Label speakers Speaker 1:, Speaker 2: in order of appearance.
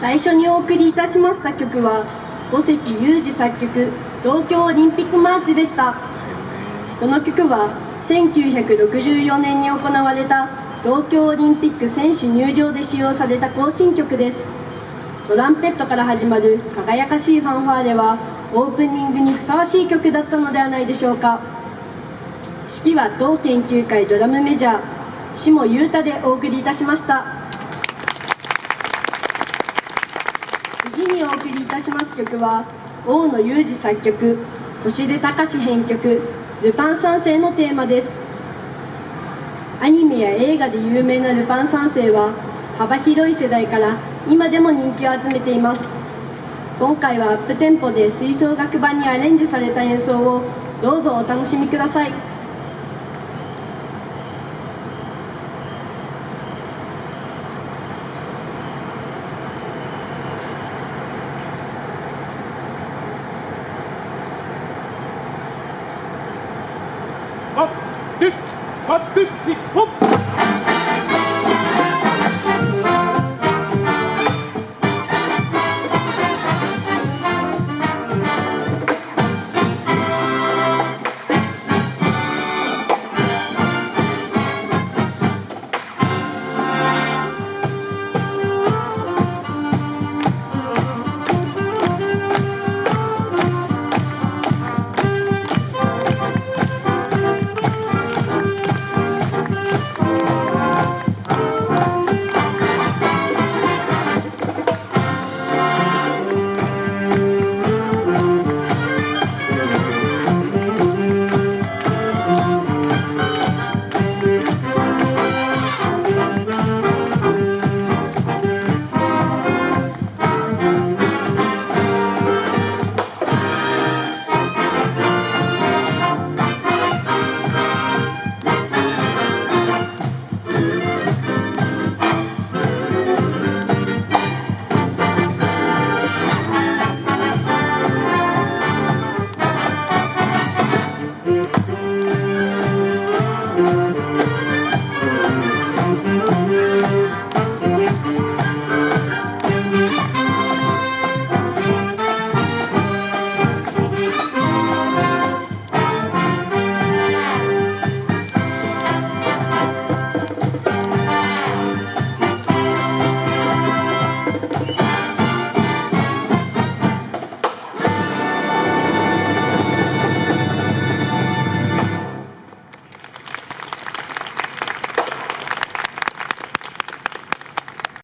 Speaker 1: 最初にお送りいたしました曲は五関裕二作曲「東京オリンピックマーチ」でした。この曲は1964年に行われた東京オリンピック選手入場で使用された行進曲です。トランペットから始まる輝かしいファンファーレはオープニングにふさわしい曲だったのではないでしょうか。指揮は同研究会ドラムメジャー下裕太でお送りいたしました次にお送りいたします曲は大野裕二作曲星出隆編曲「ルパン三世」のテーマです。アニメや映画で有名なルパン三世は幅広い世代から今でも人気を集めています。今回はアップテンポで吹奏楽版にアレンジされた演奏をどうぞお楽しみください。Atención.